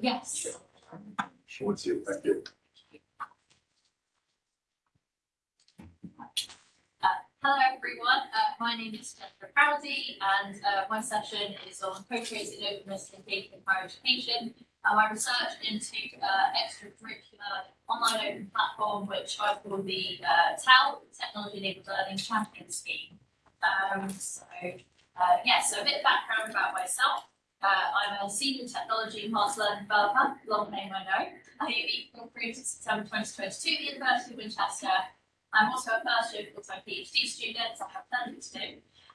Yes. What's you, thank you. Hello everyone, uh, my name is Jennifer Crowdy and uh, my session is on co-creating openness and engagement in higher education. Uh, my research into uh, extracurricular online open platform which I call the uh, TEL, Technology Enabled Learning Champion Scheme. Um, so uh, yeah, so a bit of background about myself. Uh, I'm a senior technology enhanced learning developer, long name I know. I have created September 2022 at the University of Winchester I'm also a first year full-time PhD student, so I have plenty to do.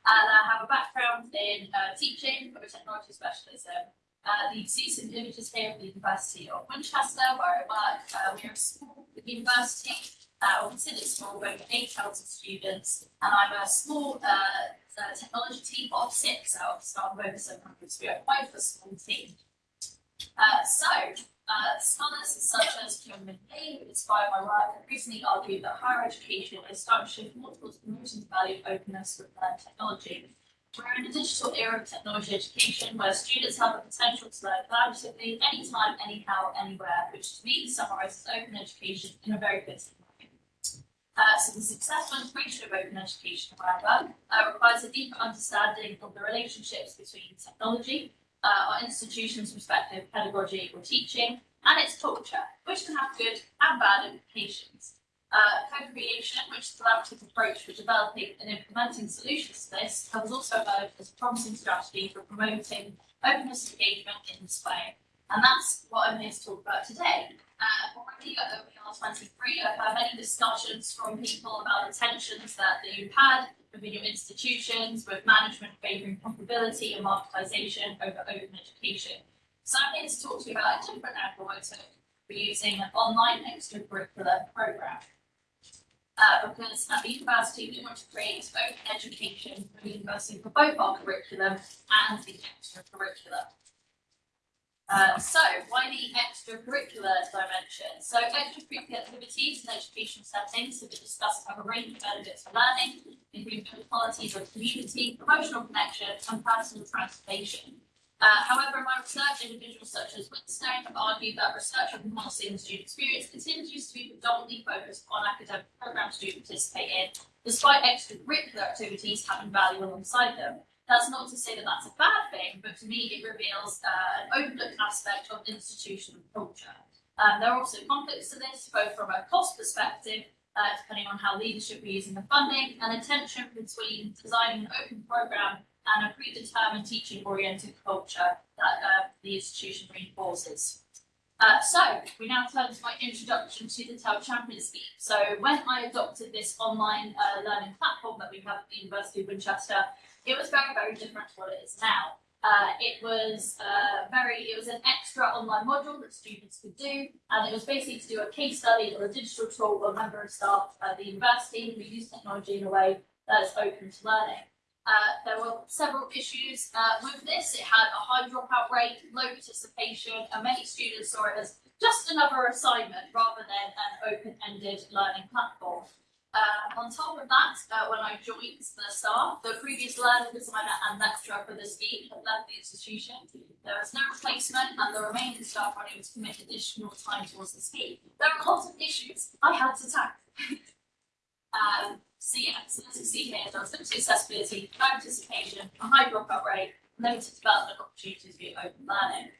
And I have a background in uh, teaching with a technology specialism. Uh, the see some images here of the University of Winchester, where I work. Uh, we're a small university, uh, or considered small, with over 8,000 students, and I'm a small uh, uh, technology team of six a staff of over 700, so we are quite a small team. Uh, so, uh, scholars such as Kieran McLean, who inspired my work, have recently argued that higher education is starting to shift more towards the value of openness with learned technology. We're in a digital era of technology education where students have the potential to learn collaboratively, anytime, anyhow, anywhere, which to me summarises open education in a very way. Uh, so the successful integration of open education, however, uh, requires a deeper understanding of the relationships between technology, uh, our institution's perspective, pedagogy or teaching, and its culture, which can have good and bad implications. Uh, co-creation, which is a collaborative approach for developing and implementing solutions to this, has also emerged as a promising strategy for promoting openness engagement in this way. And that's what I'm here to talk about today. Uh, already OER 23, I've had many discussions from people about the tensions that you've had within your institutions, with management favouring profitability and marketisation over open education. So I'm here to talk to you about a different angle I took for using an online extracurricular programme. Uh, because at the university we want to create open education for the university for both our curriculum and the extracurricular. Uh, so, why the extracurricular dimension? So, extracurricular activities in educational settings have been discussed have a range of benefits for learning, including qualities of community, emotional connection, and personal transformation. Uh, however, in my research, individuals such as Winstone have argued that research on enhancing the student experience continues to be predominantly focused on academic programs students participate in, despite extracurricular activities having value alongside them. That's not to say that that's a bad thing, but to me it reveals uh, an overlooked aspect of institutional culture. Um, there are also conflicts to this, both from a cost perspective, uh, depending on how leadership are using the funding, and a tension between designing an open programme and a predetermined teaching-oriented culture that uh, the institution reinforces. Uh, so, we now turn to my introduction to the TEL Champion Scheme. So, when I adopted this online uh, learning platform that we have at the University of Winchester, it was very, very different to what it is now. Uh, it was uh, very, it was an extra online module that students could do, and it was basically to do a case study or a digital tool or a member of staff at the university who use technology in a way that is open to learning. Uh, there were several issues uh, with this. It had a high dropout rate, low participation, and many students saw it as just another assignment rather than an open-ended learning platform. On top of that, uh, when I joined the staff, the previous learning designer and lecturer for the scheme had left the institution. There was no replacement and the remaining staff were able to commit additional time towards the scheme. There are lots of issues I had to tackle. um, so yeah, so as you see here, there was limited accessibility, no participation, a high dropout rate, limited development opportunities via open learning.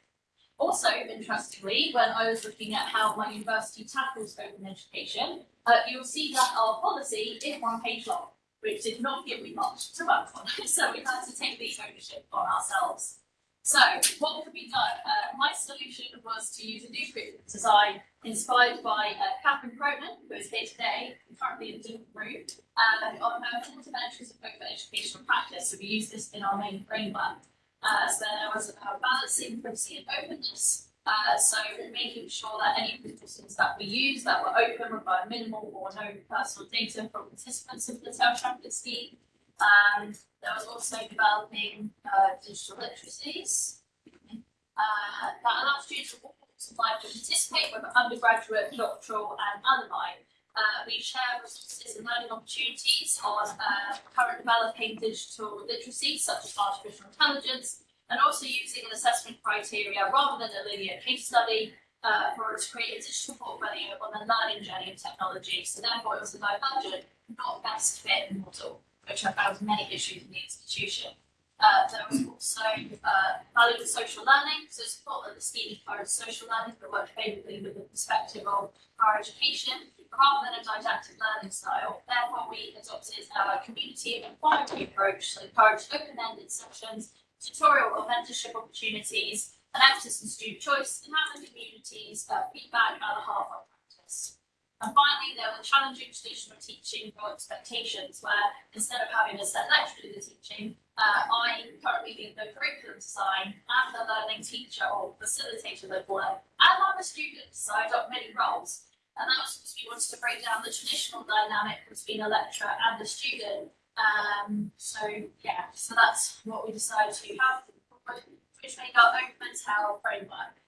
Also, interestingly, when I was looking at how my university tackles open education, uh, you'll see that our policy is one page long, which did not give me much to work on. so we had to take the ownership on ourselves. So what could be done? Uh, my solution was to use a new design inspired by uh, Catherine Cronin, who is here today, currently in a different room, uh, on her interventions of open educational practice. So we use this in our main framework. Uh, so there was a balancing privacy and openness. Uh, so making sure that any systems that we use that were open require minimal or no personal data from participants of the scheme. And there was also developing uh, digital literacies uh, that allow students life to participate, whether undergraduate, doctoral and alumni. Uh, we share resources and learning opportunities on uh, current developing digital literacy, such as artificial intelligence, and also using an assessment criteria rather than a linear case study uh, for to create a digital portfolio on the learning journey of technology. So therefore, it was a divergent, not best fit model, which I found many issues in the institution. Uh, there was also uh, value of social learning, so support that the scheme encouraged social learning that worked favourably with the perspective of higher education rather than a didactic learning style. Therefore, we adopted a community inquiry approach, so encouraged open-ended sessions, tutorial or mentorship opportunities, an emphasis on student choice, and having communities uh, feedback at the of practice. And finally, there were challenging traditional teaching or expectations, where instead of having a set lecture do the teaching, uh, I currently lead the curriculum design and the learning teacher or facilitator of work, and I'm a student, so I adopt many roles. And that was because we wanted to break down the traditional dynamic between a lecturer and a student. Um, so yeah, so that's what we decided to have, which made our open TEL framework.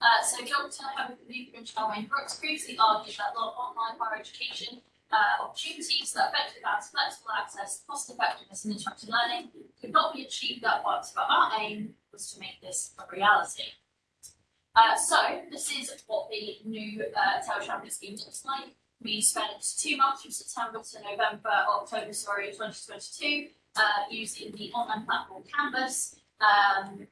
Uh, so Dr. Luke and Charmaine Brooks previously argued that online higher education uh, opportunities that effective and flexible access, cost effectiveness and interactive learning could not be achieved at once, but our aim was to make this a reality. Uh, so this is what the new uh, Tower Champion scheme looks like. We spent two months from September to November, October, sorry, 2022, uh, using the online platform Canvas, um,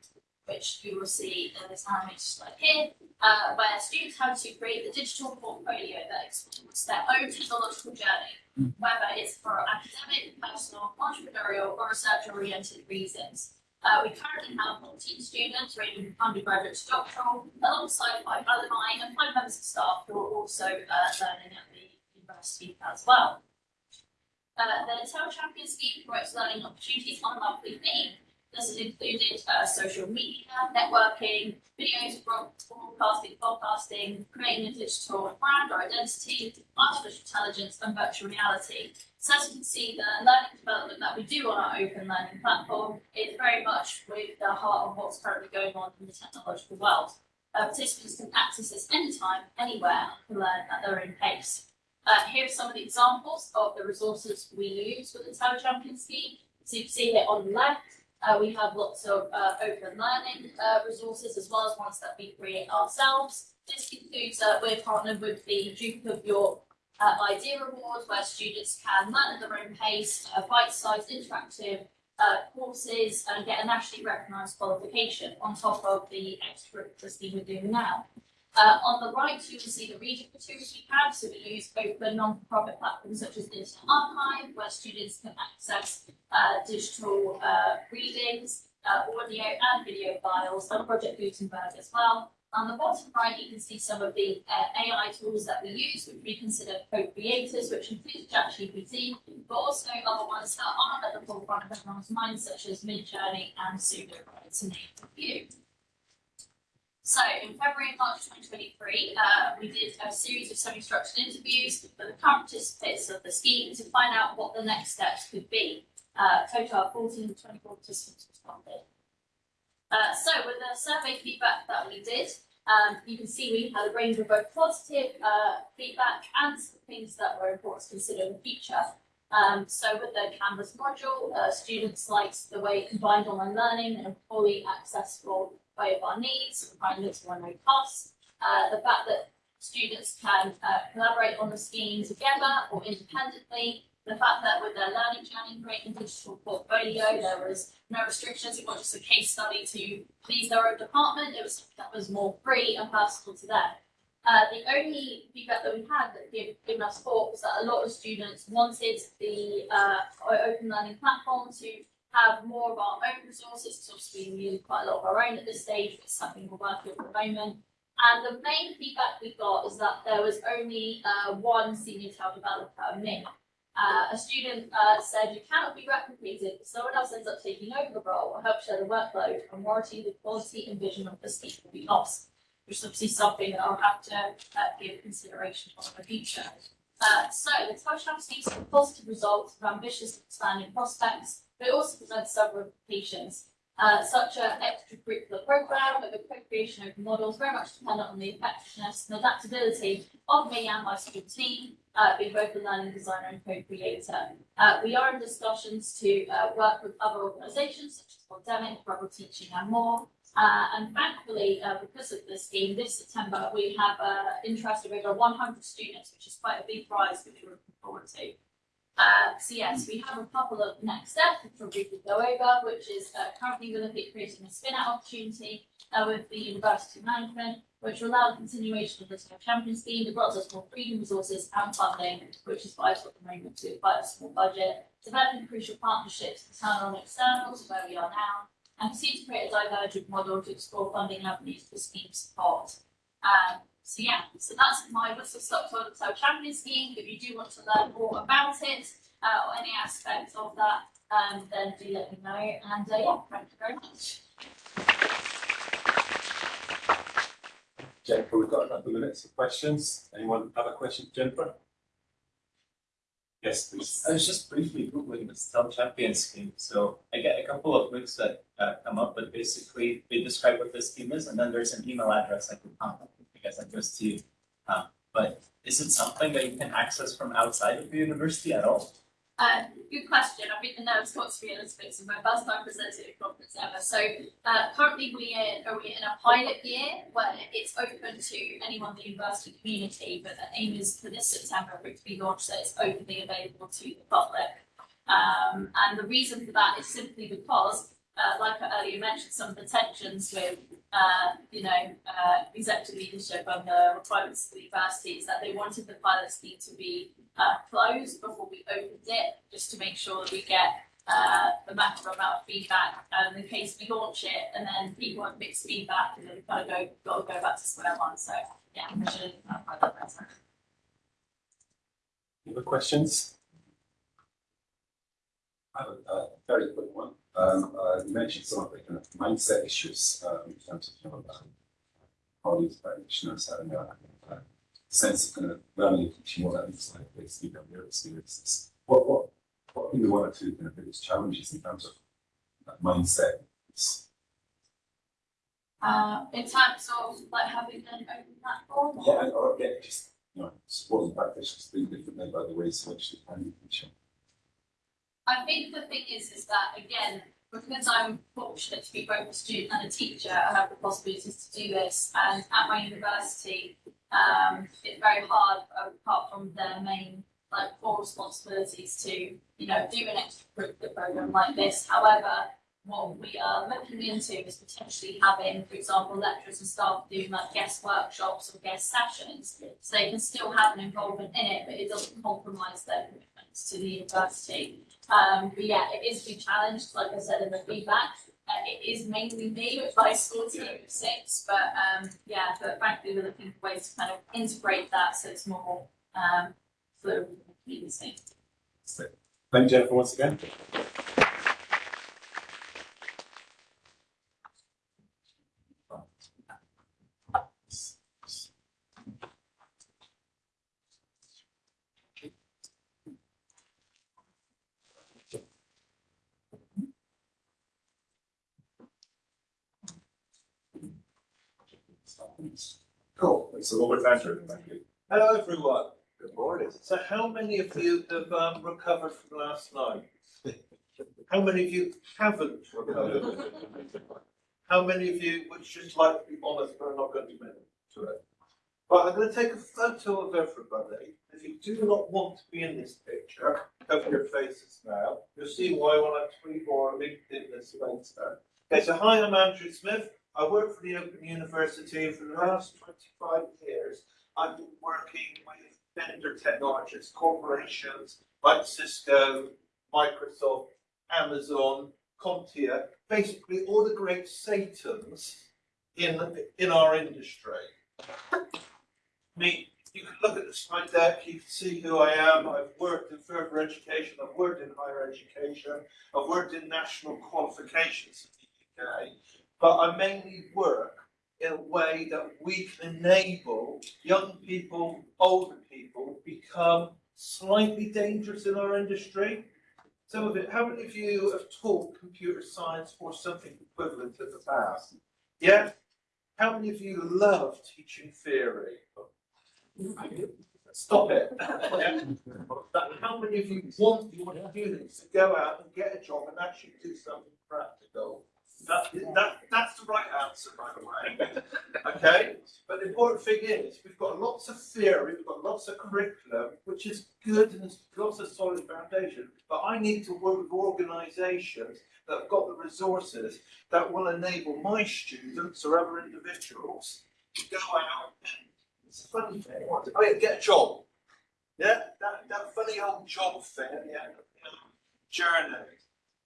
which you will see in this animated slide here, uh, where students have to create the digital portfolio that explores their own technological journey, whether it's for academic, personal, entrepreneurial, or research-oriented reasons. Uh, we currently have 14 students ranging from undergraduate to doctoral, alongside five alumni and five members of staff who are also uh, learning at the university as well. Uh, the TEL Champion scheme promotes learning opportunities on a monthly theme. This has included uh, social media, networking, videos, broadcasting, podcasting, creating a digital brand or identity, artificial intelligence, and virtual reality. So as you can see, the learning development that we do on our open learning platform is very much with the heart of what's currently going on in the technological world. Uh, participants can access this anytime, anywhere, and learn at their own pace. Uh, here are some of the examples of the resources we use with the Tower Champion scheme. So you can see here on the left, uh, we have lots of uh, open learning uh, resources as well as ones that we create ourselves. This includes, uh, we're partnered with the Duke of York uh, Idea Award, where students can learn at their own pace, uh, bite-sized interactive courses, and get a nationally recognised qualification on top of the extracurricular scheme we're doing now. Uh, on the right, you will see the materials we have. So we use both open non-profit platforms such as the Internet Archive, where students can access uh, digital uh, readings, uh, audio and video files, and Project Gutenberg as well. On the bottom right, you can see some of the uh, AI tools that we use, which we consider co-creators, which include ChatGPT, but also other ones that aren't at the forefront of everyone's mind, such as Midjourney and Pseudo, to name a few. So in February and March 2023, uh, we did a series of semi-structured interviews with the current participants of the scheme to find out what the next steps could be. Uh, total of 14 to 24 participants responded. Uh, so with the survey feedback that we did, um, you can see we had a range of both positive uh, feedback and things that were important to consider in the future. Um, so with the Canvas module, uh, students liked the way it combined online learning and fully accessible way of our needs, this for no cost. Uh, the fact that students can uh, collaborate on the scheme together or independently. The fact that with their learning journey creating digital portfolio, there was no restrictions. It wasn't just a case study to please their own department. It was that was more free and personal to them. Uh, the only feedback that we had that gave, given us thought was that a lot of students wanted the uh, open learning platform to have more of our own resources, because obviously we use quite a lot of our own at this stage, it's something we're working on at the moment. And the main feedback we got is that there was only uh, one senior TEL developer, me. Uh, a student uh, said you cannot be replicated, if someone else ends up taking over the role or help share the workload, and warranty the quality and vision of the scheme will be lost, which is obviously something that I'll have to uh, give consideration for in the future. Uh, so the touchdown scheme some positive results with ambitious expanding prospects, but it also presents several implications. Uh, such an extracurricular program with the co-creation of models very much dependent on the effectiveness and adaptability of me and my school team, uh, being both a learning designer and co-creator. Uh, we are in discussions to uh, work with other organisations such as Pandemic, Rebel Teaching and more. Uh, and thankfully, uh, because of this scheme, this September we have uh, interest of over 100 students, which is quite a big prize, which we're looking forward to. Uh, so yes, we have a couple of next steps which we'll briefly go over, which is uh, currently we're looking at creating a spin-out opportunity uh, with the university management, which will allow the continuation of the Snow Champion scheme. It grants us more freedom, resources and funding, which is vital at the moment to quite a small budget. Developing crucial partnerships, internal and external, to where we are now, and proceed to create a divergent model to explore funding avenues for scheme support. Um, so yeah, so that's my whistle stop toilet so champion scheme. If you do want to learn more about it uh, or any aspects of that, um, then do let me know. And uh, yeah, thank you very much. Jennifer, we've got a couple of minutes of questions. Anyone have a question, Jennifer? Yes, please. I was just briefly googling the Steel Champion scheme, so I get a couple of links that uh, come up, but basically they describe what this scheme is, and then there's an email address I can contact. I guess that goes to you. Uh, but is it something that you can access from outside of the university at all? Uh, good question. I've been the nervous not to be a little bit. It's my first time presenting at a conference ever. So uh, currently we are, in a pilot year where it's open to anyone in the university community, but the aim is for this September for it to be launched so it's openly available to the public. Um, and the reason for that is simply because, uh, like I earlier mentioned, some of the tensions with, uh, you know, uh, executive leadership and the requirements of the university is that they wanted the pilot scheme to be uh, closed before we opened it, just to make sure that we get uh, the maximum amount of feedback. In case we launch it and then people have mixed feedback, and then we've got to go, got to go back to square one. So yeah, I should have clarified that better. Any other questions? I have a, a very quick one. Um, uh, you mentioned some of the kind of mindset issues, um, in terms of, you know, um, colleagues, practitioners having a, a sense of kind of learning and teaching what that looks like, basically, from their experiences. What, what, what are the one or two kind of biggest challenges in terms of that mindset? Uh, in terms of like having an open platform. Yeah, or yeah, just, you know, supporting practitioners think differently by the ways in which they can teach them. I think the thing is, is that again, because I'm fortunate to be both a student and a teacher, I have the possibilities to do this. And at my university, um, it's very hard, apart from their main like core responsibilities, to you know do an extracurricular program like this. However, what we are looking into is potentially having, for example, lecturers and staff doing like guest workshops or guest sessions, so they can still have an involvement in it, but it doesn't compromise their commitments to the university. Um, but yeah, it is big challenge, like I said in the feedback. Uh, it is mainly me with my school team of six, but um, yeah, but frankly, we're looking for ways to kind of integrate that so it's more um, fluid community. So, Thank you, Jennifer, once again. Cool, so Robert Andrew, thank you. Hello, everyone. Good morning. So how many of you have um, recovered from last night? How many of you haven't recovered? How many of you would just like to be honest but are not going to admit to it? Right, I'm going to take a photo of everybody. If you do not want to be in this picture, cover your faces now. You'll see why when I tweet or LinkedIn this later. Okay, so hi, I'm Andrew Smith. I work for the Open University for the last 25 years. I've been working with vendor technologists, corporations like Cisco, Microsoft, Amazon, CompTIA, basically all the great Satans in, in our industry. Me, you can look at the slide deck, you can see who I am. I've worked in further education, I've worked in higher education, I've worked in national qualifications in the UK, but I mainly work in a way that we can enable young people, older people become slightly dangerous in our industry. some of it, how many of you have taught computer science or something equivalent in the past? Yeah? How many of you love teaching theory? Stop it. How many of you want your students to go out and get a job and actually do something practical? That, that, that's the right answer, by the way. Okay? But the important thing is, we've got lots of theory, we've got lots of curriculum, which is good and lots of solid foundation. But I need to work with organisations that have got the resources that will enable my students or other individuals to go out it's a funny thing, oh yeah, get a job. Yeah, that, that funny old job thing the journey.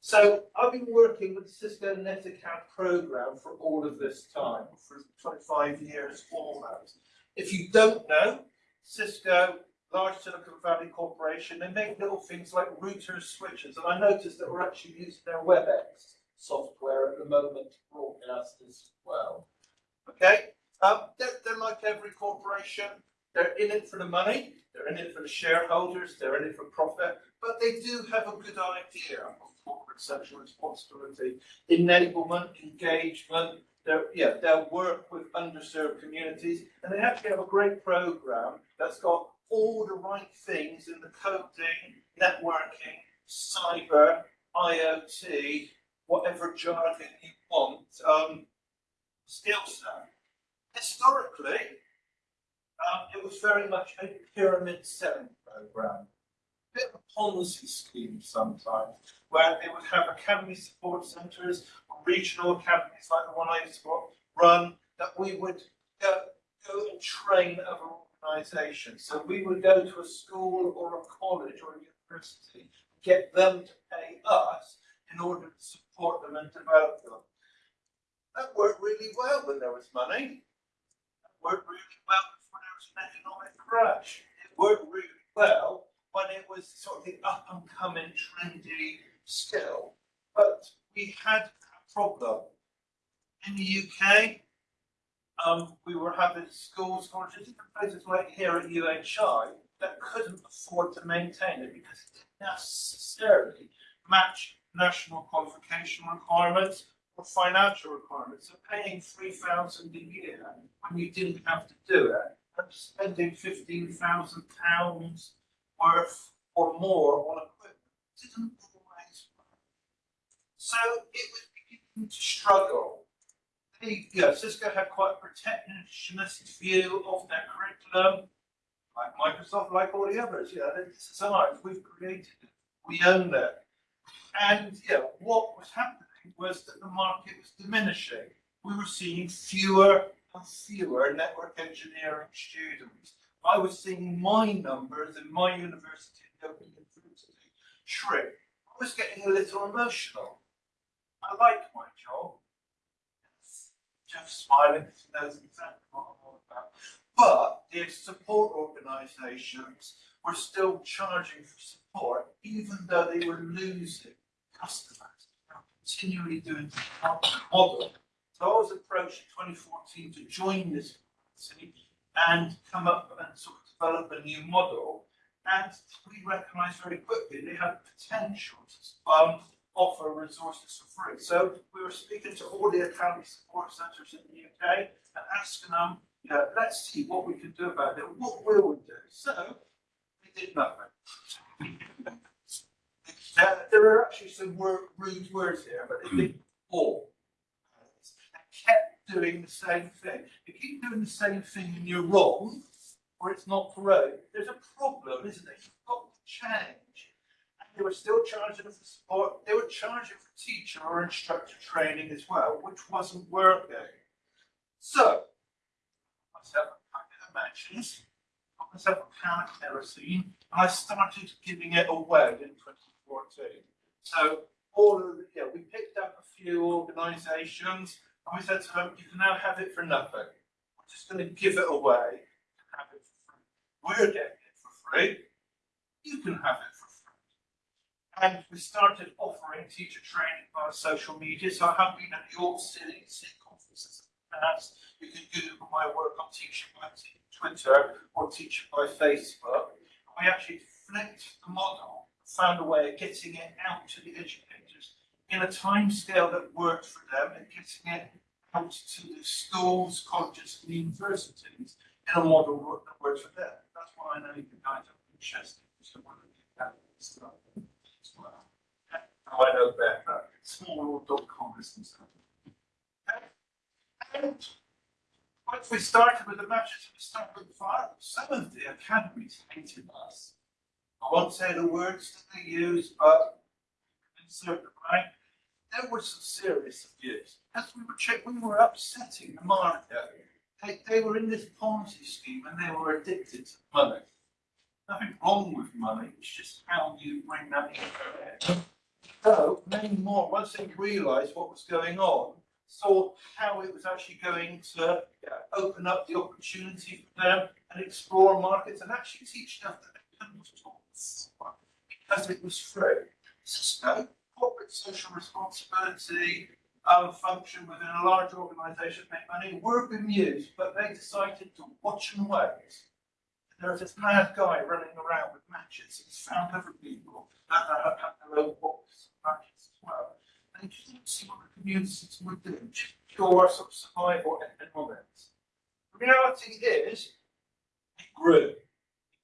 So I've been working with the Cisco NetAcad program for all of this time, for twenty-five years almost. If you don't know, Cisco, large Silicon Valley corporation, they make little things like routers, switches, and I noticed that we're actually using their WebEx software at the moment to broadcast as well. Okay, um, they're, they're like every corporation, they're in it for the money, they're in it for the shareholders, they're in it for profit, but they do have a good idea corporate social responsibility, enablement, engagement. They're, yeah, they'll work with underserved communities, and they actually have a great program that's got all the right things in the coding, networking, cyber, IoT, whatever jargon you want, um, skill set. Historically, um, it was very much a pyramid selling program bit of a Ponzi scheme sometimes, where they would have academy support centres, or regional academies like the one I used to run, that we would go, go and train other organisations. So we would go to a school or a college or a university, get them to pay us in order to support them and develop them. That worked really well when there was money. That worked really well before there was an economic crash. It worked really well when it was sort of the up and coming trendy skill. But we had a problem. In the UK, um, we were having schools, colleges, different places like here at UHI that couldn't afford to maintain it because it didn't necessarily match national qualification requirements or financial requirements. So paying three thousand a year when you didn't have to do it and spending fifteen thousand pounds worth or more on equipment didn't work. So it was beginning to struggle. Cisco had quite a protectionist view of their curriculum, like Microsoft, like all the others. Know, this is ours. We've created it. We own it. And yeah, what was happening was that the market was diminishing. We were seeing fewer and fewer network engineering students. I was seeing my numbers in my university, shrink. I was getting a little emotional. I like my job. Jeff smiling, he knows exactly what I'm all about. But the support organisations were still charging for support, even though they were losing customers. Continually doing the model. So I was approached in 2014 to join this policy and come up and sort of develop a new model. And we recognised very quickly they had potential to um, offer resources for free. So we were speaking to all the academy support centres in the UK and asking them, you know, let's see what we can do about it. What will we do? So we did nothing. uh, there are actually some word, rude words here, but they did all. Kept doing the same thing. If you keep doing the same thing and you're wrong, or it's not correct, there's a problem, isn't it? You've got to change. And they were still charging for support. They were charging for teacher or instructor training as well, which wasn't working. So, myself a packet of matches, got myself a can of kerosene, and I started giving it away in 2014. So, all of the, yeah, we picked up a few organisations, and we said to them, you can now have it for nothing. We're just going to give it away and have it for free. We're getting it for free. You can have it for free. And we started offering teacher training via social media. So I have been at York City, conferences. that's you can Google my work on teaching by Twitter or teaching by Facebook. We actually flipped the model found a way of getting it out to the educators in a timescale that worked for them and getting it out to the schools, colleges and universities in a model work- that works for them. That's why I know you guys are interested. So one of have this stuff as well. Now I know better, smallworld.com is concerned. And once we started with the matches, we started with the fire. Some of the academies hated us. I won't say the words that they use, but in certain right, there was some serious abuse. As we were check, we were upsetting the market. They, they were in this Ponzi scheme and they were addicted to money. Nothing wrong with money, it's just how you bring that into. So many more, once they realised what was going on, saw how it was actually going to yeah, open up the opportunity for them and explore markets and actually teach them that they couldn't talk because it was free. So corporate social responsibility um, function within a large organisation make money were bemused, but they decided to watch and wait. There was this mad guy running around with matches. He's found other people that have had their own books matches as well. And you didn't see what the communities would do, just pure sort of survival economics. The reality is, it grew. It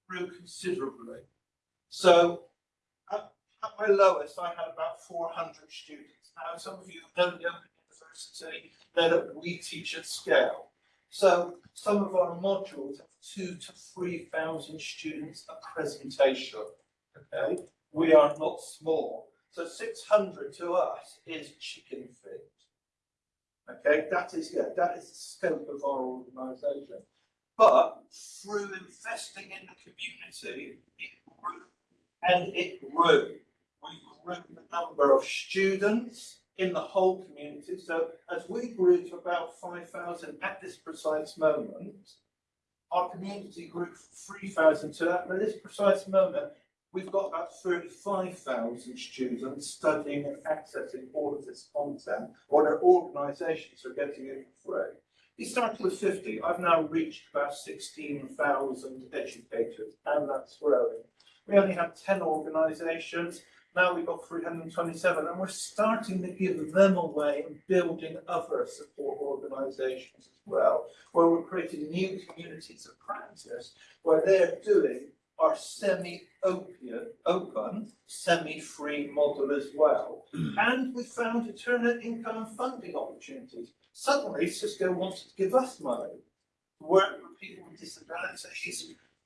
grew considerably. So at, my lowest, I had about 400 students. Now, some of you know the University, that we teach at scale. So some of our modules have two to 3,000 students a presentation. Okay, we are not small. So 600 to us is chicken feed. Okay, that is, yeah, that is the scope of our organisation. But through investing in the community, it grew and it grew. Number of students in the whole community. So as we grew to about 5,000 at this precise moment, our community grew from 3,000 to that. At this precise moment, we've got about 35,000 students studying and accessing all of this content, or their organisations are getting it for free. We started with 50. I've now reached about 16,000 educators, and that's growing. We only have 10 organisations. Now we've got 327, and we're starting to give them away and building other support organisations as well, where we're creating new communities of practice where they're doing our semi-open, open, semi-free model as well. Hmm. And we found alternate income and funding opportunities. Suddenly Cisco wanted to give us money, to work with people with disabilities,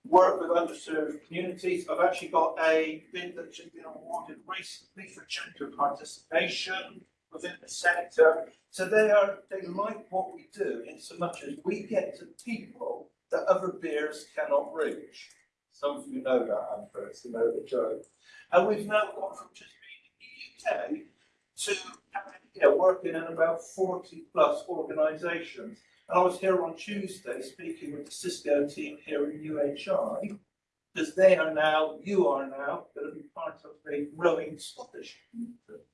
work with underserved communities. I've actually got a bid that's just been awarded recently for gender participation within the sector. So they are, they like what we do in so much as we get to people that other beers cannot reach. Some of you know that, I'm first, you know the joke. And we've now gone from just being in the UK to you know, working in about 40 plus organisations. I was here on Tuesday speaking with the Cisco team here in UHI, because they are now, you are now, going to be part of a growing Scottish community.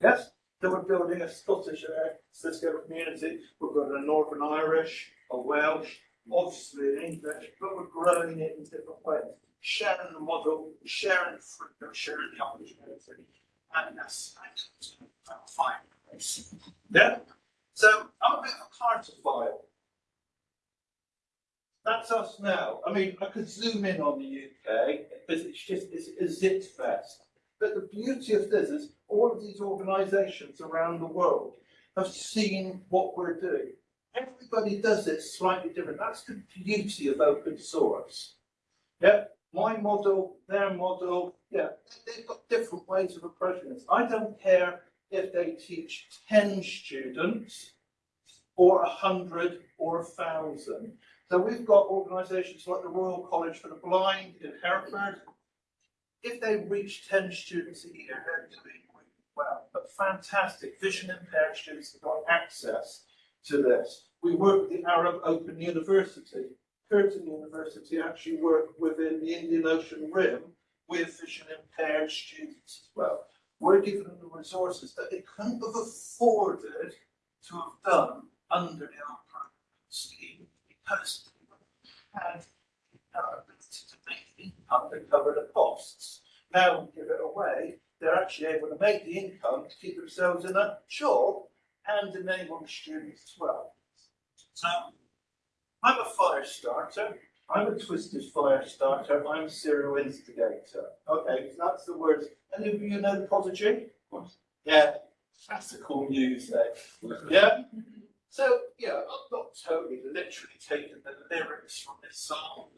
Yes, so we're building a Scottish uh, Cisco community. We've got a Northern Irish, a Welsh, obviously an English, but we're growing it in different ways. Sharing the model, sharing the fruit, sharing the opportunity, and that's fine. Yeah. So I'm a bit of a cartophile. That's us now. I mean, I could zoom in on the UK because it's just it's a zit fest. But the beauty of this is all of these organisations around the world have seen what we're doing. Everybody does it slightly different. That's the beauty of open source. Yeah, my model, their model, yeah, they've got different ways of approaching this. I don't care if they teach 10 students or a hundred or a thousand. So we've got organisations like the Royal College for the Blind in Hereford. If they reach 10 students a year, they're doing really well. But fantastic, vision impaired students have got access to this. We work with the Arab Open University. Curtin University actually work within the Indian Ocean Rim with vision impaired students as well. We're giving them the resources that they couldn't have afforded to have done under the program scheme because they had uh, to make income to cover the costs. Now we give it away, they're actually able to make the income to keep themselves in a job and enable the students as well. So I'm a fire starter. I'm a twisted fire starter. I'm a serial instigator. Okay, that's the words. Any of you know the prodigy? Yeah, classical music. Yeah. So yeah, I'm not totally literally taking the lyrics from this song.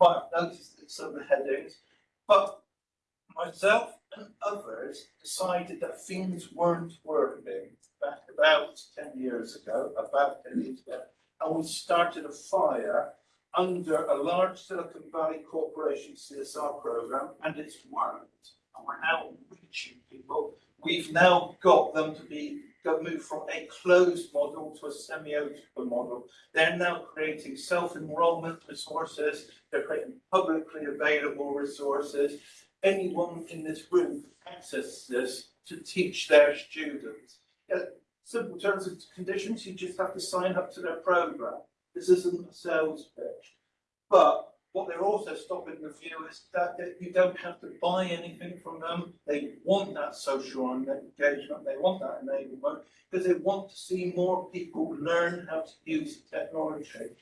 Might have noticed some of the headings, but myself and others decided that things weren't working back about ten years ago, about ten years ago, and we started a fire under a large Silicon Valley Corporation CSR program, and it's worked. And we're now reaching people. We've now got them to be go move from a closed model to a semi-open model. They're now creating self-enrollment resources. They're creating publicly available resources. Anyone in this room can access this to teach their students. Yeah, simple terms and conditions. You just have to sign up to their program. This isn't a sales pitch. But what they're also stopping the view is that, that you don't have to buy anything from them. They want that social engagement, they want that enablement, because they want to see more people learn how to use technology.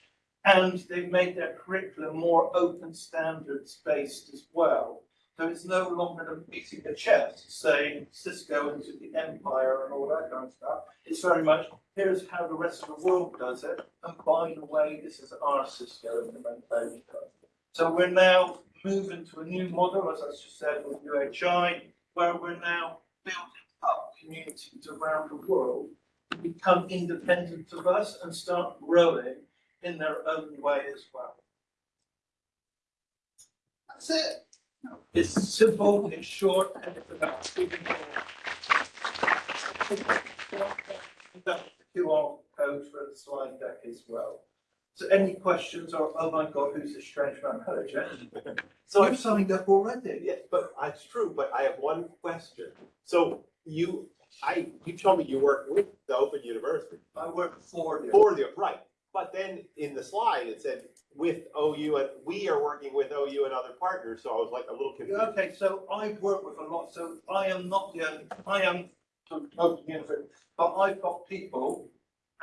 And they've made their curriculum more open standards based as well. So it's no longer beating the chest, saying Cisco into the empire and all that kind of stuff. It's very much, here's how the rest of the world does it, and by the way, this is our Cisco in the implementation. So we're now moving to a new model, as I just said, with UHI, where we're now building up communities around the world to become independent of us and start growing in their own way as well. That's it. It's simple, it's short, and it's about speaking the QR code for the slide deck as well. So any questions or, oh my God, who's this strange man? Hello. So I've signed up already. Yes, but it's true, but I have one question. So you, I, you told me you work with the Open University I work for you. for the, right? But then in the slide, it said with OU and we are working with OU and other partners, so I was like a little confused. Okay, so I work with a lot, so I am not the only, I am University, but I've got people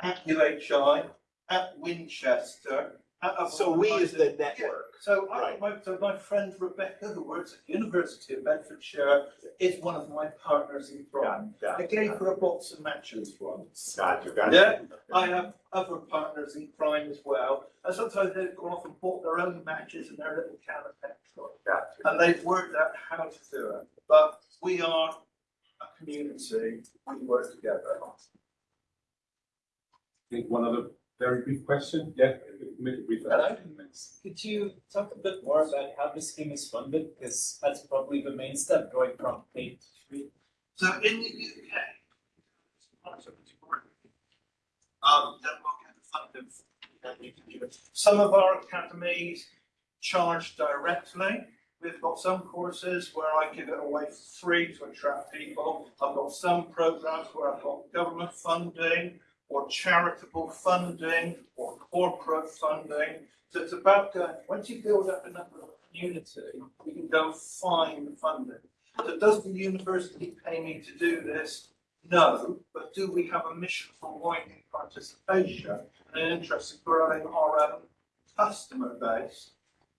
at UHI, at Winchester, at other So we is the organisations. network. So I, Right. my, so my friend Rebecca, who works at the University of Bedfordshire, is one of my partners in crime. Got I it, gave her a box of matches once. got you, got Yeah. I have other partners in crime as well, and sometimes they've gone off and bought their own matches and their little can of petrol. Got. And they've worked out how to do it, but we are a community, we work together. I think one other very brief question, yeah, maybe brief. Hello. Could you talk a bit more about how the scheme is funded? Because that's probably the main step going from paid to free. So in the UK, um, Denmark and funded. Some of our academies charge directly. We've got some courses where I give it away for free to attract people. I've got some programs where I've got government funding or charitable funding or corporate funding. So it's about going, once you build up enough of a community, you can go find the funding. So does the university pay me to do this? No, but do we have a mission for widening participation and an interest in growing our own customer base?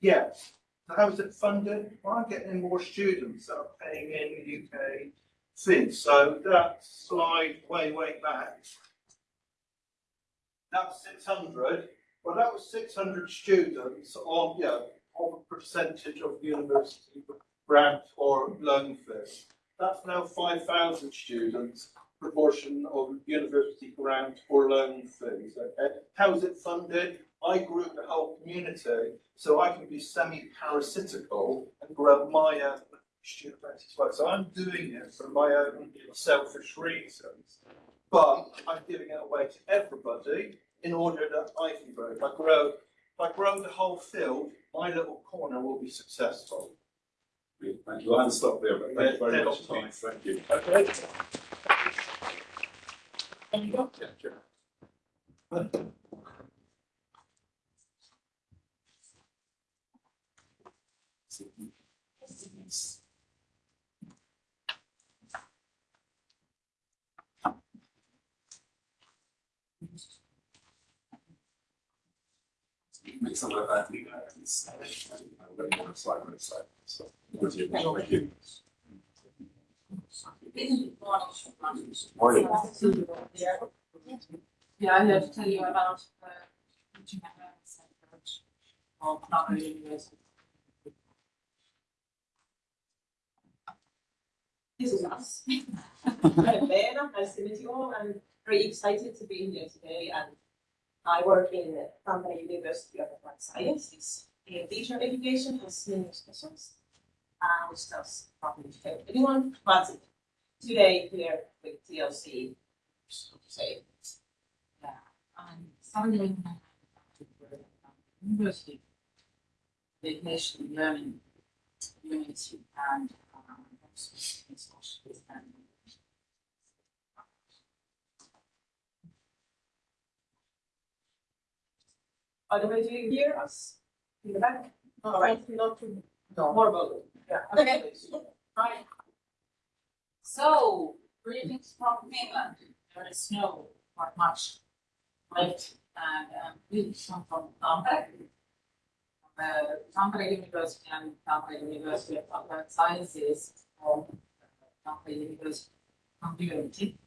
Yes. So how is it funded? Well, I'm getting more students that are paying in the UK fees. So that slide way, way back. That's six hundred. Well, that was six hundred students on, yeah, on a percentage of the university grant or loan fee. That's now five thousand students, proportion of university grant or loan fees, okay? How is it funded? I grew the whole community, so I can be semi-parasitical and grow my own student as well. So I'm doing it for my own selfish reasons. But I'm giving it away to everybody in order that I can grow. If I grow, if I grow the whole field, my little corner will be successful. Thank you, I'll stop there, but thank you very much, yeah. Tom. thank you. Okay? Yeah, sure. make some of that legal items. I'm going to slide by slide, so. Thank you. Morning. Yeah, I'm here to tell you about the teaching and learning center of Harvard University. This is us. I'm Lena, nice to meet you all. I'm very excited to be here today and I work in Tampere University of Applied Sciences in teacher education as senior specialist. Uh, which does probably help anyone, but today here with TLC, say, yeah, I'm studying university, vacation learning unity and um, in social and By the way, do you hear us in the back? All right, not to, more about, yeah. Okay. Right. So, greetings from Finland. There is snow, not much left, and um, we come from Tampere. Uh, Tampere University and Tampere University of Applied Sciences, or Tampere University Community,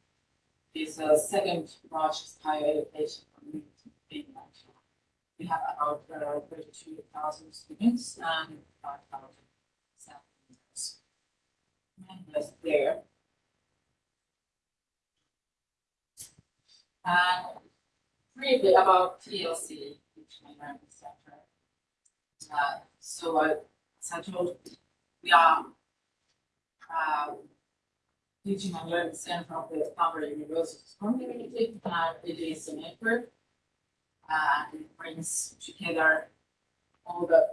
is the second largest higher education community in Finland. We have about uh, thirty-two thousand students and five thousand staff members. Members there. And briefly about TLC, my learning center. Uh, so uh, as I told, we are uh, teaching and learning center of the Tampere University's community, and it is a network and it brings together all the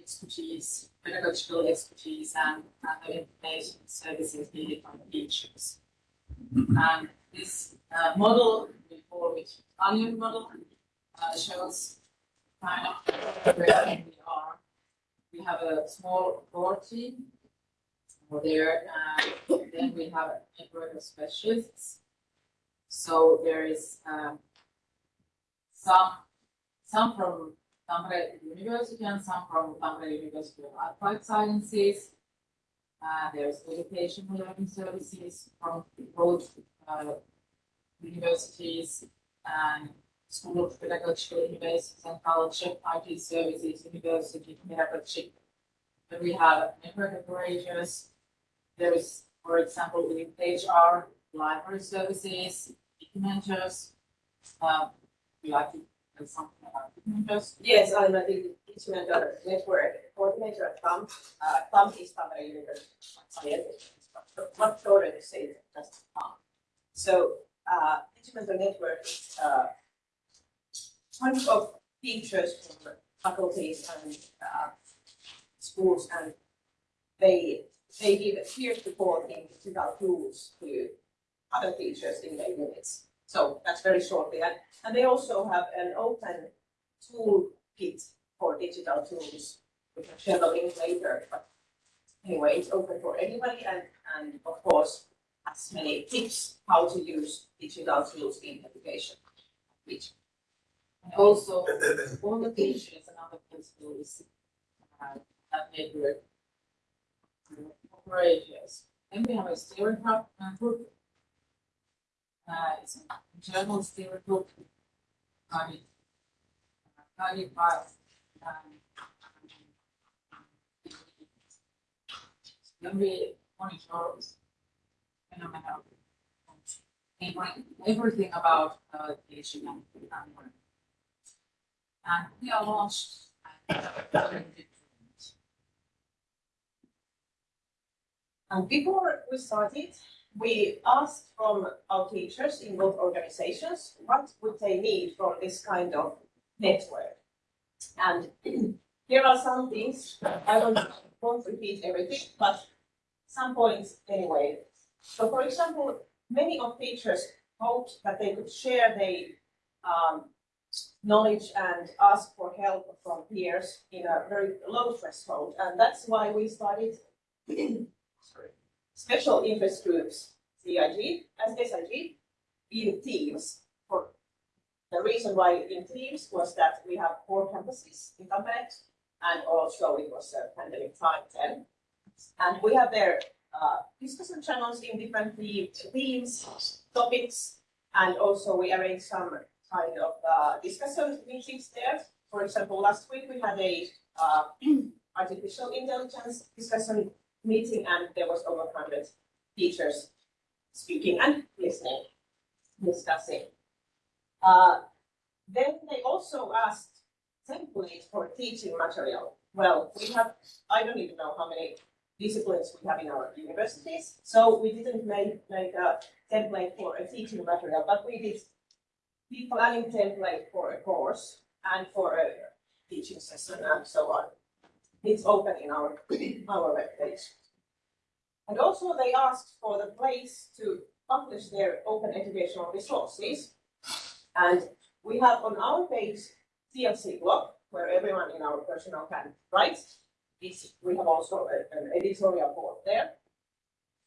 expertise, pedagogical expertise and, and the information services needed from teachers. And this uh, model, we call it Italian model, uh, shows kind of where we are. We have a small core team over there, and then we have a network of specialists. So there is um, some, some from Tampere University and some from Tampere University of Applied Sciences. Uh, there's education learning services from both uh, universities and School of Pedagogical Universities and Culture, IT Services, University Pedagogy. Then we have network operators. There is, for example, with HR, library services, documenters, uh, we like to something about documenters. Yes, I'm a the instrument network coordinator at TAMK. Uh, TAMK is Tampere University of Sciences, but much shorter to say just TAMK. So, uh, network is, uh, bunch of teachers from faculties and, uh, schools and they, they give peer support in digital tools to other teachers in their units. So that's very shortly. And, and they also have an open toolkit for digital tools, which I'll share the link later. But anyway, it's open for anybody and, and of course, has many tips how to use digital tools in education. Which and also, all the teachers and other principals uh, that network operators. Then we have a steering group, it's an internal steering group, guided, uh, guided by, um, then we monitor phenomena, every- everything about, uh, teaching and, and. And we are launched, And before we started, we asked from our teachers in both organizations, what would they need from this kind of network? And here are some things, I don't won't repeat everything, but some points anyway. So for example, many of teachers hoped that they could share their um, knowledge and ask for help from peers in a very low threshold, and that's why we started. special interest groups, CIG, as SIG, in teams for the reason why in Teams was that we have four campuses in Tampere, and also it was a pandemic time then. And we have their uh, discussion channels in different the- themes, topics, and also we arrange some kind of uh, discussion meetings there. For example, last week we had a uh, artificial intelligence discussion meeting, and there was over hundred teachers speaking and listening, discussing. Uh, then they also asked templates for teaching material. Well, we have, I don't even know how many disciplines we have in our universities, so we didn't make, make a template for a teaching material, but we did the planning template for a course and for a teaching session and so on. It's open in our, our webpage. And also they asked for the place to publish their open educational resources. And we have on our page TLC blog, where everyone in our personnel can write. It's, we have also a- an editorial board there.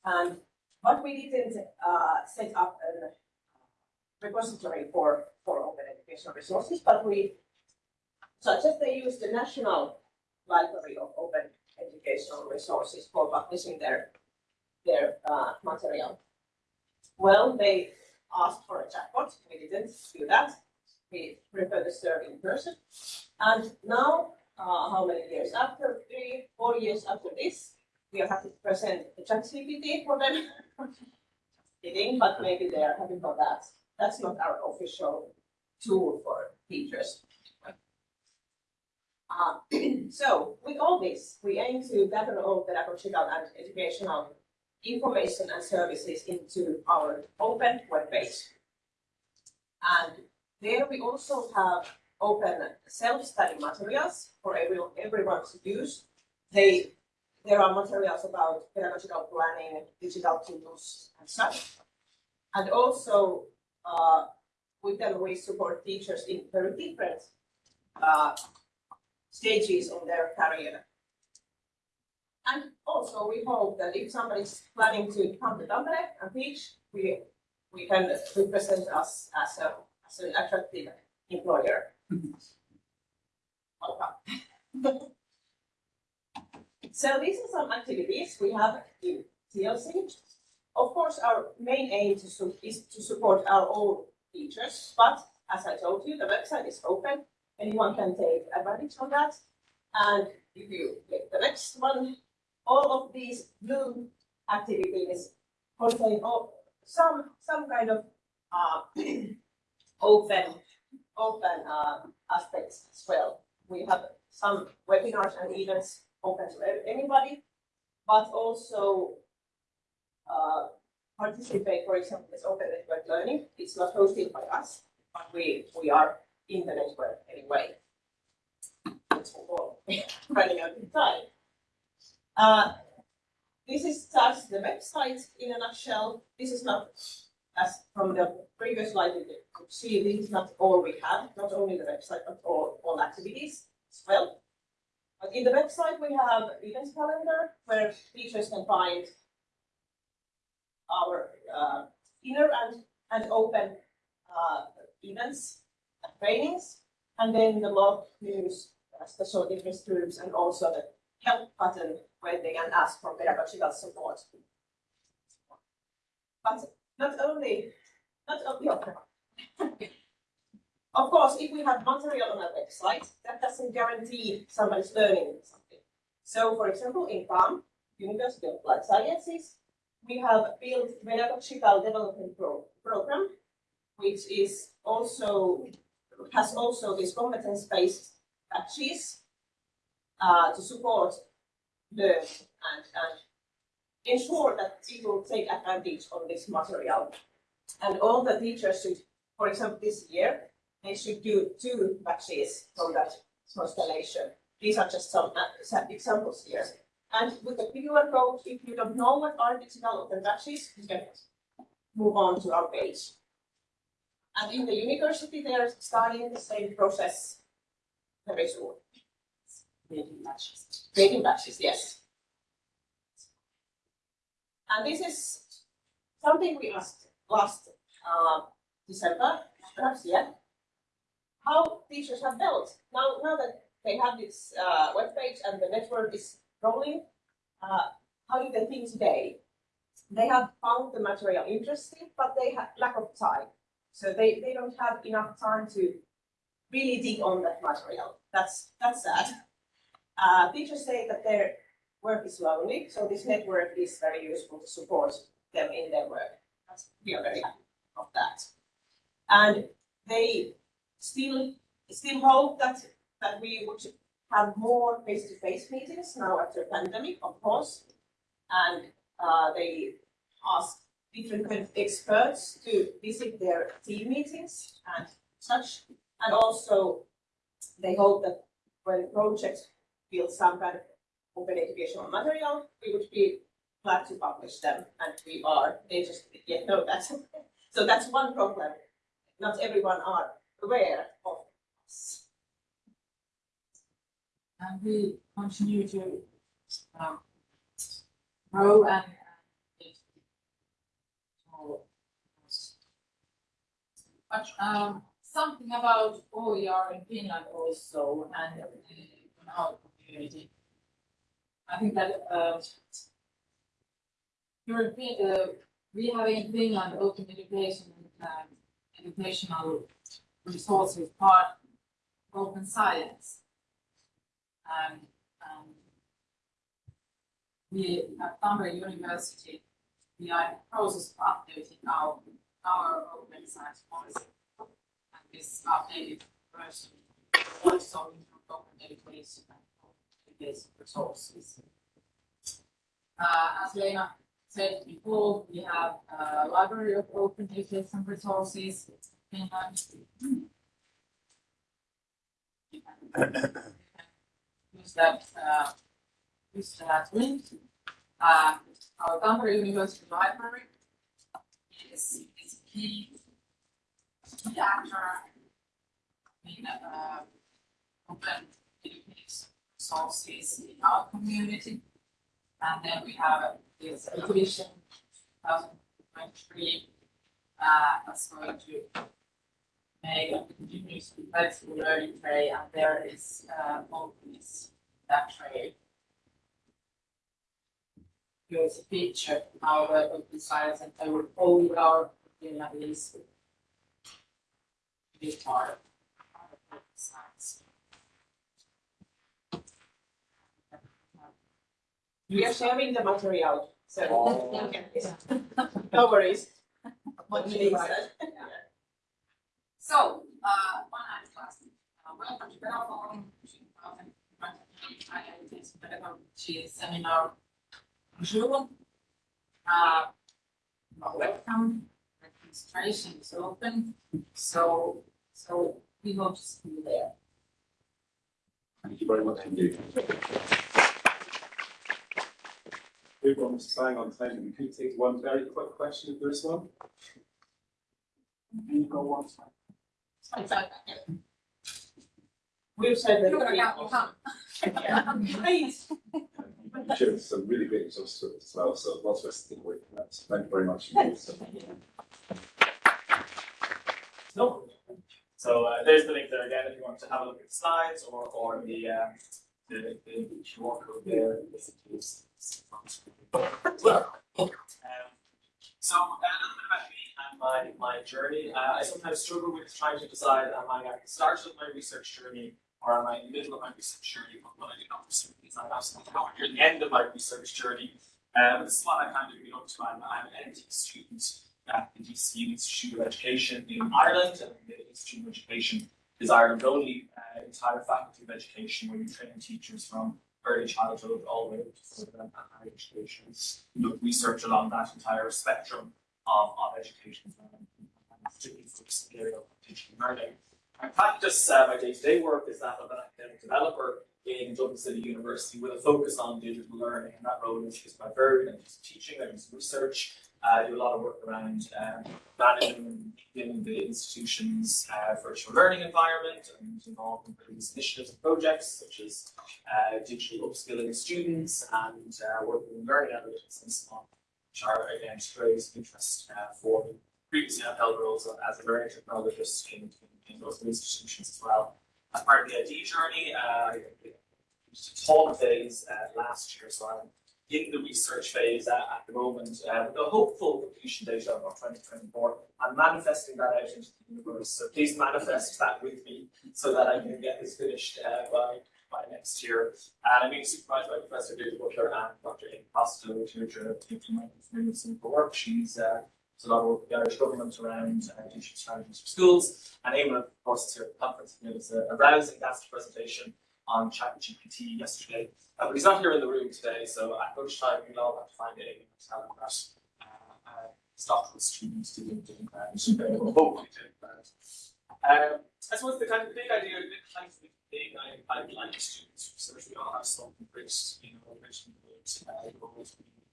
And, but we didn't, uh, set up a repository for, for open educational resources, but we, suggest they use the National Library of Open Educational Resources for publishing their, their, uh, material. Well, they asked for a chatbot, we didn't do that, we prefer to serve in person. And now, uh, how many years after, three, four years after this, we are happy to present the ChatGPT for them. Kidding, but maybe they are happy for that. That's not our official tool for teachers. Uh, so with all this, we aim to gather all pedagogical and educational information and services into our open webpage. And there we also have open self-study materials for everyone, everyone to use. They, there are materials about pedagogical planning, digital tools and such. And also, uh, with them, we support teachers in very different, uh, stages of their career. And also, we hope that if somebody is planning to come to Tampere and teach, we, we can represent us as a, as an attractive employer. Welcome. So these are some activities we have in TLC. Of course, our main aim to is to support our own teachers, but as I told you, the website is open. Anyone can take advantage of that. And if you click the next one, all of these blue activities contain some, some kind of, uh, open, open, uh, aspects as well. We have some webinars and events open to anybody, but also, uh, participate, for example, this open network learning. It's not hosted by us, but we, we are in the network anyway. Running out of time. Uh, this is just the website in a nutshell. This is not, as from the previous slide, you could see, this is not all we have, not only the website, but all, all activities as well. But in the website, we have events calendar where teachers can find our uh, inner and, and open uh, events trainings. And then the log news, uh, special interest groups, and also the help button where they can ask for pedagogical support. But not only, not only, of course, if we have material on our website, that doesn't guarantee somebody's learning something. So for example, in TAMK, University of Applied Sciences, we have built pedagogical development pro- program, which is also, has also this competence-based batches uh, to support learn and, and ensure that people take advantage of this material. And all the teachers should, for example, this year, they should do two batches from that constellation. These are just some uh, some examples here. And with the QR code, if you don't know what are digital open batches, you can move on to our page. And in the university, they are starting the same process very soon. Making matches. Creating batches, yes. And this is something we asked last uh, December, perhaps, yeah. how teachers have built. Now, now that they have this uh, webpage and the network is rolling, uh, how do they think today? They have found the material interesting, but they have lack of time. So they, they don't have enough time to really dig on that material. That's, that's sad. Uh, teachers say that their work is lonely, so this network is very useful to support them in their work. That's, we are very happy of that. And they still, still hope that, that we would have more face-to-face meetings now after pandemic, of course. And, uh, they ask different experts to visit their team meetings and such. And also, they hope that when projects build some kind of open educational material, we would be glad to publish them, and we are, they just yet know that. So that's one problem, not everyone are aware of us. and we continue to um grow and but um something about OER in Finland also and in our community. I think that uh European uh we have in Finland open education and um, educational resources part open science. And um, we at Tampere University, we are in the process of updating our, our open science policy. And this updated version also open education and open resources. Uh, as Lena said before, we have a library of open education resources in Finland. use that, uh, use that link. Uh, our Tampere University Library is, is a key, key actor in, uh, open education resources in our community. And then we have this exhibition, two thousand twenty-three, uh, that's going to make a continuous flexible learning tray, and there is, uh, openness that tray. Here's a picture of how the open science and I will hold our, you know, is be part of open science. We are sharing the material, so. Oh. No worries. What What you Lisa So, uh, one art class, uh, welcome to Terraform, two thousand twenty, I am this pedagogy seminar. Bonjour. Uh, welcome, registration is open, so, so we hope to see you there. Thank you very much indeed. Everyone's trying on time, we could take one very quick question if there is one. You go once. We've said that. You're gonna count, you. Please. You shared some really great results as well, so lots of us to take away from that. So Thank you very much. indeed. So- No. So uh, there's the link there again, if you want to have a look at the slides or, or the, um, the, the QR code there. basically is- is on screen. Um, So uh, a little bit about me and my, my journey. Uh, I sometimes struggle with trying to decide, am I at the start of my research journey or am I in the middle of my research journey? But what I do not pursue is I'm absolutely nowhere near the end of my research journey. Um, this is what I kind of been up to. I'm, I'm an EdD student at the DCU Institute of Education in Ireland, and the Institute of Education is Ireland's only uh, entire faculty of education where you train teachers from early childhood all the way to higher education. Look, research along that entire spectrum of, of education, and particularly focused in the area of and learning. My practice, uh, my day-to-day work is that of an academic developer in Dublin City University with a focus on digital learning, and that role is quite varied. I do some teaching, I do some research, uh, I do a lot of work around um, managing in the institution's uh, virtual learning environment and involved in various initiatives and projects such as uh, digital upskilling students and uh, working in learning analytics and so on, which are again areas of interest uh, for me. Previously, I've held roles as a learning technologist in, in, in those institutions as well. As part of the EdD journey, uh, a talk phase uh, last year, so I'm in the research phase at, at the moment, uh, with the hopeful completion date of of 2024. I'm manifesting that out into the universe, so please manifest that with me so that I can get this finished uh, by, by next year. And I'm being supervised by Professor Deirdre Butler and Dr. Eamon Costello, who's here to implement some of the work. She's uh, a lot of work with the Irish government around uh, teaching strategies for schools. And Eamon, of course, is here at the conference. Gave us a, a rousing presentation on ChatGPT yesterday. Uh, but he's not here in the room today, so at lunchtime we'll all have to find him that uh, uh, doctoral students didn't do that. Hopefully did that. Um, I suppose the kind of big idea, the kind of big I, I like students research. We all have something great, you know, rich good, uh,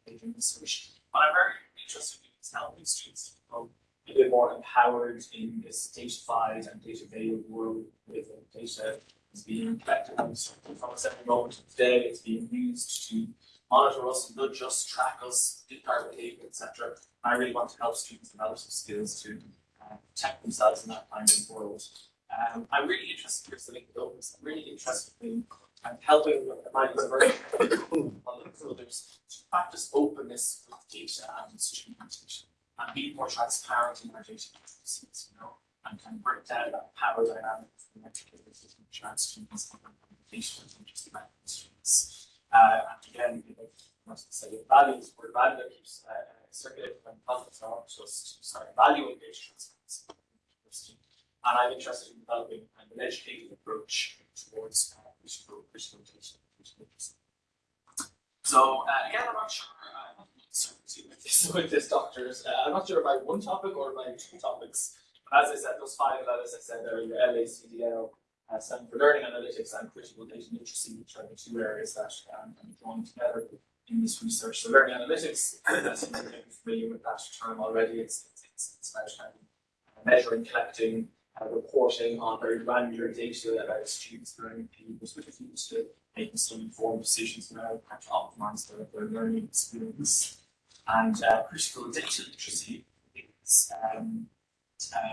in research. But I'm very interested in helping students become a bit more empowered in this datafied and data veiled world with data is being collected from us every moment of the day. It's being used to monitor us, not just track us, predict our behavior, etc. I really want to help students develop some skills to uh, protect themselves in that kind of world. Um, I'm really interested, here's the openness, I'm really interested in um, helping my others to practice openness with data and student and be more transparent in our data processes, you know, and kind of break down that power dynamics and trans students and communication and just about students. Uh, and again, you know, must say values, word value keeps uh, circulating when conflicts are just valuing data transparency. And I'm interested in developing an educated approach towards uh, data. So uh, again, I'm not sure. Uh, I'm with this with this doctors. Uh, I'm not sure about one topic or about two topics. As I said, those five letters I said there, your LACDL, uh, stand for Learning Analytics and Critical Data Literacy, which are the two areas that um, I'm drawing together in this research. So learning analytics, as you may be familiar with that term already, it's, it's, it's about um, measuring, collecting, uh, reporting on very granular data about students' learning behaviors, which is used to making some informed decisions about how to optimize their, their learning experience. And uh, critical data literacy is, um,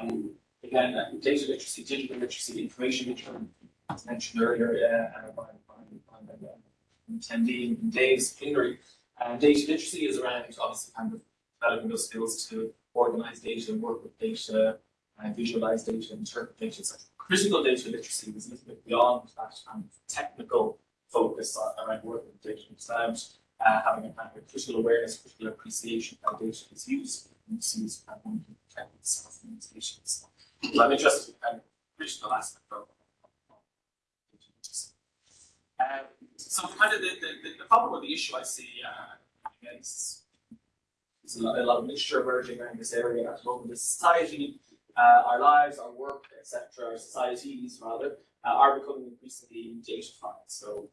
um, again, uh, data literacy, digital literacy, information literacy, as mentioned earlier uh, by, by, by, by uh, attendee in Dave's plenary. And data literacy is around obviously kind of developing those skills to organize data, work with data, uh, visualize data, interpret data. So critical data literacy is a little bit beyond that kind of technical focus around working with data. It's uh, having a kind of critical awareness, critical appreciation of how data is used and misused and one itself from limitations. Interested in kind of critical aspect of of. Um, so kind of the, the, the problem or the issue I see uh, is there's a lot, a lot of mixture emerging around this area at the moment. The society, uh, our lives, our work, etc., our societies rather, uh, are becoming increasingly datafied. So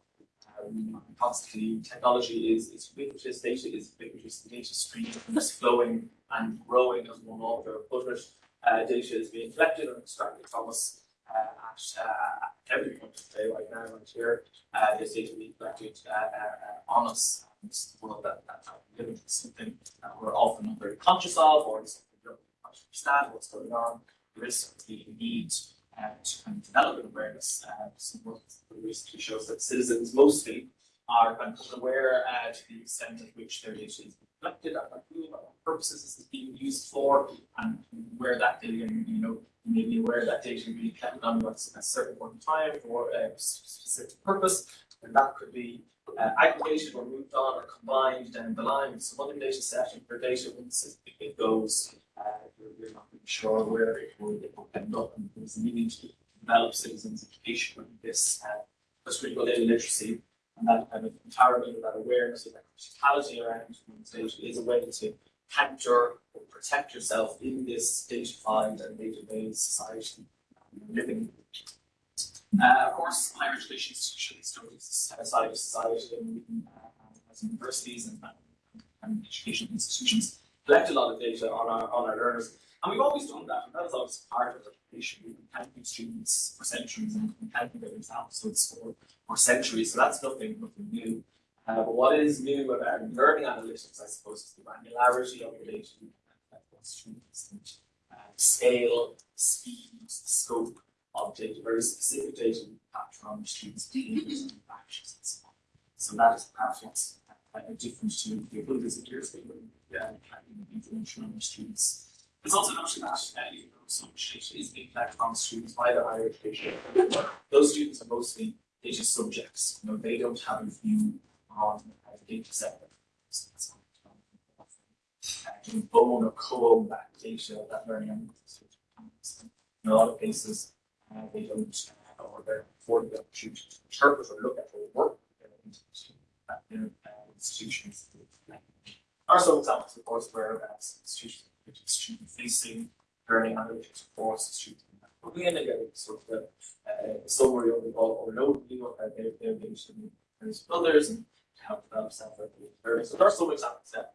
um, constantly technology is, is ubiquitous, data is ubiquitous, the data stream is flowing and growing as one author put it. Uh, data is being collected and extracted from us uh, at, uh, every point of the day right now, right here. Uh, this data being collected uh, uh, on us. And is the that, that, we live in. Something that we're often not very conscious of, or it's something we don't quite understand what's going on. There is a need to kind of develop an awareness. Some work recently shows that citizens mostly are kind of aware uh, to the extent at which their data is being collected, at what purposes is being used for, and where that data, you know, you may be aware that data will be collected on at a certain point in time for a specific purpose, and that could be uh, aggregated or moved on or combined down the line with some other data set, and for data once it goes, uh, you're not sure where it will, end up, and there's a need to develop citizens' education on this, uh, data literacy, and that kind of empowerment, that awareness, of that criticality around data is a way to capture or protect yourself in this datafied and data-based society living. Uh, of course, higher education institutions don't exist of society and uh, as universities and, and, and institutions collect a lot of data on our on our learners. And we've always done that, and that is always part of the education. We've been counting students for centuries and we've been counting their exams for, for centuries, so that's nothing nothing new. Uh, but what is new about learning analytics, I suppose, is the granularity of the data students uh, scale, speed, scope of data, very specific data we capture on students' behaviors and and so on. So that is perhaps what's uh, different to the other visitors, they would, yeah, the students. It's also uh, you know, so much is being collected on students by the higher education. Those students are mostly data subjects, you know, they don't have a view on uh, the data set. To own or co-own that data, that learning and in a lot of cases, uh, they don't, uh, or they're afforded the opportunity to interpret or look at or work uh, their uh, institutions. Are some examples, of course, where uh, which is student facing learning analytics course, students. But we end up sort of the uh, summary of the all or no view of uh, their data and others and how to develop self learning. So there are some examples that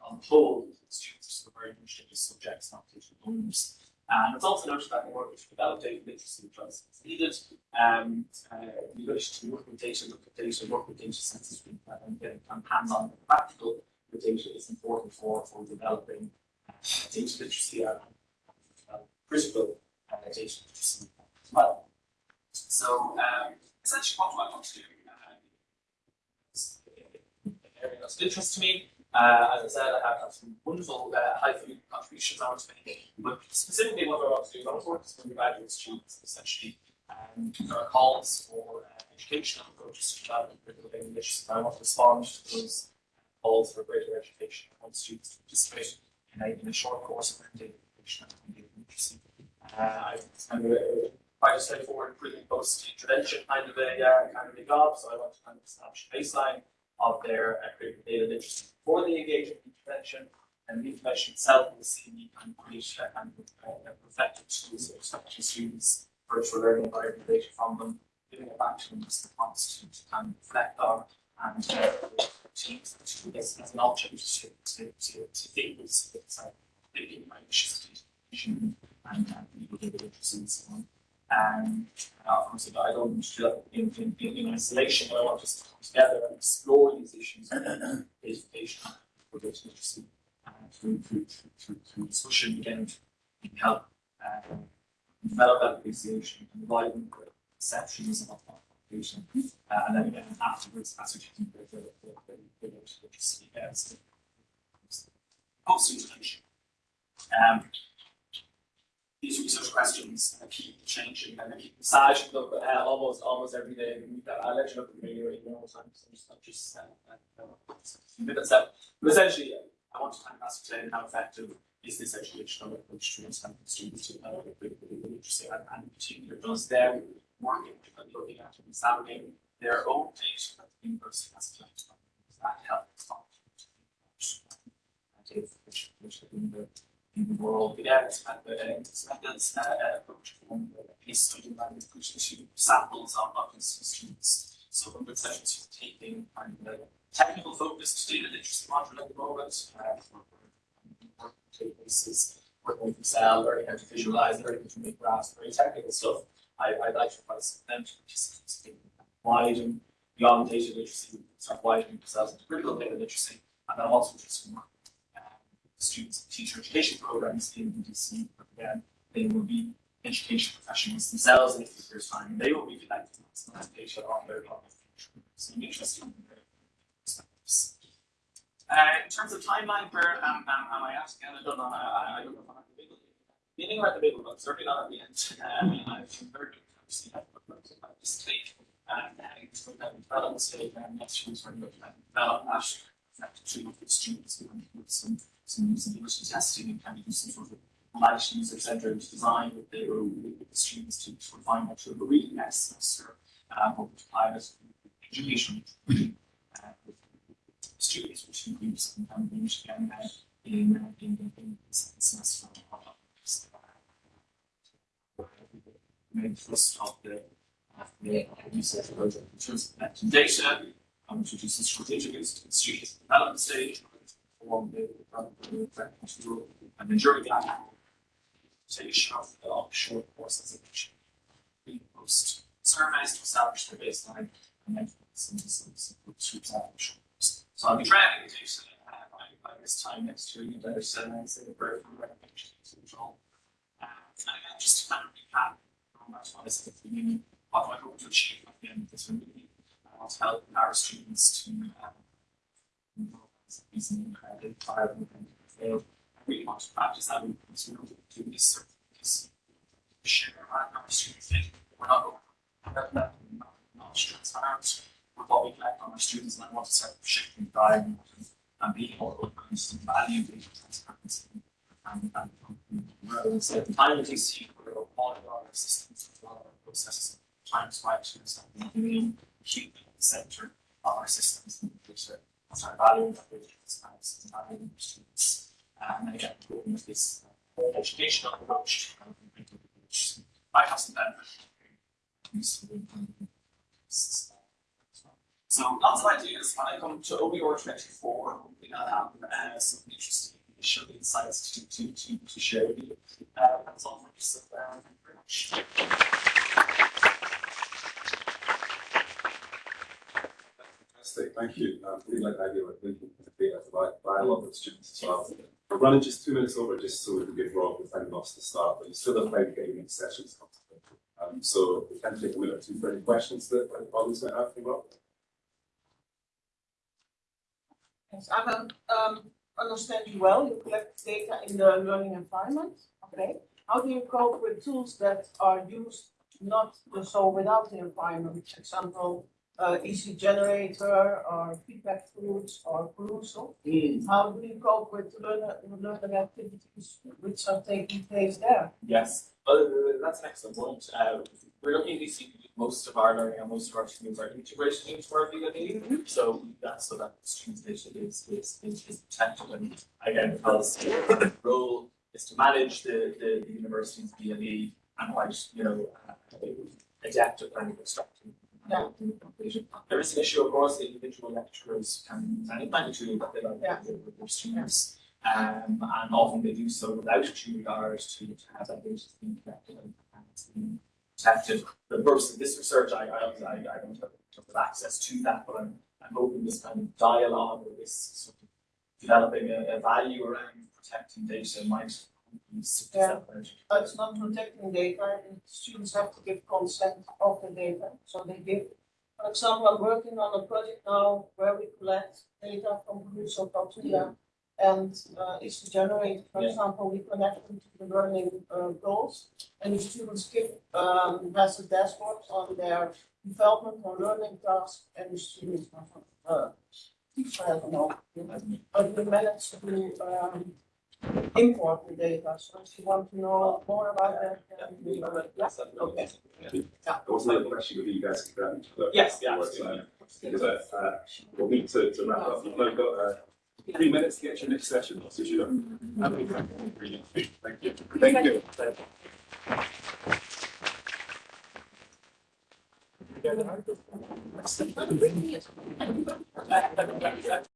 on the whole, students are very interested in subjects, not teaching owners. And it's also noted that in order to data literacy trust is needed. Um, uh, the ability to work with data, look at data, work with data sets, and getting of hands-on and practical data is important for, for developing uh, data literacy and uh, critical uh, data literacy as well. So um, essentially what do I want to do? Uh, area that's of interest to me. Uh, as I said, I have, some wonderful uh, high value contributions I want to make, but specifically what I want to do is I want to work with undergraduate students essentially. Um, there are calls for uh, educational approaches to development critical English, so I want to respond to those calls for greater education. Want students to participate in a, in a short course of data education and literacy. Uh, I- kind of quite a straightforward pre and post intervention kind of a uh, kind of a job, so I want to kind of establish a baseline of their uh, critical data literacy for the engagement intervention and the intervention itself will see me kind of create a kind uh, effective tools or to students virtual learning environment data from them, giving it back to them as response to, to kind of reflect on and uh, this as an object to to to to think with it's like thinking about issues and and people data literacy and so on. And uh, course, I don't want do that in, in, in, in isolation, but I want us to come together and explore these issues of education for literacy uh, through, through, through, through, discussion again, can help uh, develop that appreciation and widen perceptions of that Uh, and then again, afterwards, ascertain the, the, the, the, the as post-intervention. Um, these research questions uh, keep changing and they keep massaging them uh, almost almost every day. We- I'll let you look at the eight more times, so just not just uh, uh, uh. But essentially, uh, I want to kind of ascertain how effective is this educational approach to understanding students to critical literacy and, and in particular does them working and looking at examining their own data that the university has collected. That help respond to the data which which in the in the world, again, it's kind of a, a, uh, approach from a case study that is pushing to samples of, of students. So from the sessions you're taking kind of technical focused data literacy module at the moment, uh, work databases, working with Excel, learning how to visualize, learning how to make graphs, very technical stuff. I, I'd like to of them to participate in widen beyond data literacy, start widening themselves into critical data literacy, and then also do some work uh, students teacher education programs in but again, they will be education professionals themselves in a few years' time, and they will be collecting some data on their topic. So I'm in their perspectives. Uh, in terms of timeline, where am, am, am I? Again, I don't know, I, I don't know if I'm at the middle. But certainly not at the end. Um, I've been very good to see that, at this stage, and uh, it's going to have development stage, and next year's very good to develop that effectively with the students and with some some usability testing and kind of do some sort of light user centered design with the with the students to sort of find out sort of reading next semester um or to apply this education uh, with students which includes some kind of English again uh, in uh, in in semester of uh, first of the of the research project in terms of data um, to some strategic students development stage form the the practice rule and then during that stage of the offshore of which we post surveys to establish the baseline and then some groups out of. So I'll be tracking the data by this time next year, you better send and say the birth and recognition. control. Uh, and again, just to kind of recap, what I the beginning, what do I hope to achieve at the end of this review? I want to help our students to um, improve these identify and fail. I really want to practice that in you know, do this, this share our, students think we're not to have that knowledge transference with what we collect on our students and I want to start shifting dialogue and being more organized and value being transparency and and and so the time it takes to grow all of our systems as well our processes times to something human in the center of our systems which are our value we value in our students and again with this educational approach which I have some benefit so lots of ideas. When I come to OER twenty four, hopefully I'll have uh, some interesting initial insights to to to to share with you. Uh, that's all for just uh, thank you very much. Fantastic, thank you. Um, really like the idea of linking the data to like dialogue with students as well. We're running just two minutes over just so we can give Rob the time lost to start, but you still have plenty of gaming sessions coming. Um, so we can take a minute or two for any questions that the audience might have for Rob. Yes, I don't um understand you well, you collect data in the learning environment, okay? How do you cope with tools that are used not so without the environment, for example, uh EC generator or feedback tools or Perusall? How do you cope with learner learning activities which are taking place there? Yes, uh, that's an excellent point. Uh, we're looking at these, most of our learning and most of our students are integrated into our VLE. So that's so that the students' is, is, is, is protected and again, because the role is to manage the, the, the university's VLE and quite, you know, uh, adaptive learning construction. Yeah. There is an issue, of course, the individual lecturers can, can implement a tool that they like Yeah. with their students. Um, and often they do so without due regard to, to have that data being collected and, and it's being protected. The purpose of this research, I, I, don't- I, I don't have, access to that, but I'm, I'm hoping this kind of dialogue or this sort of developing a, a value around protecting data might be Yeah. It's not protecting data, students have to give consent of the data, so they give. For example, I'm working on a project now where we collect data from Crusoe Cultura. And uh it's generated, for Yeah. example, we connect them to the learning uh goals. And the students give um has a dashboard on their development or learning tasks, and the students have uh. I don't know, but we managed to um import the data, so if you want to know more about that, then we yeah, okay. There was another question with you guys. can grab each other. Yes, yeah. Uh, Because uh, uh, we'll need to, to wrap up. You've only got uh, three minutes to get your next session. So you mm-hmm. know. Thank you. Thank you. Yeah.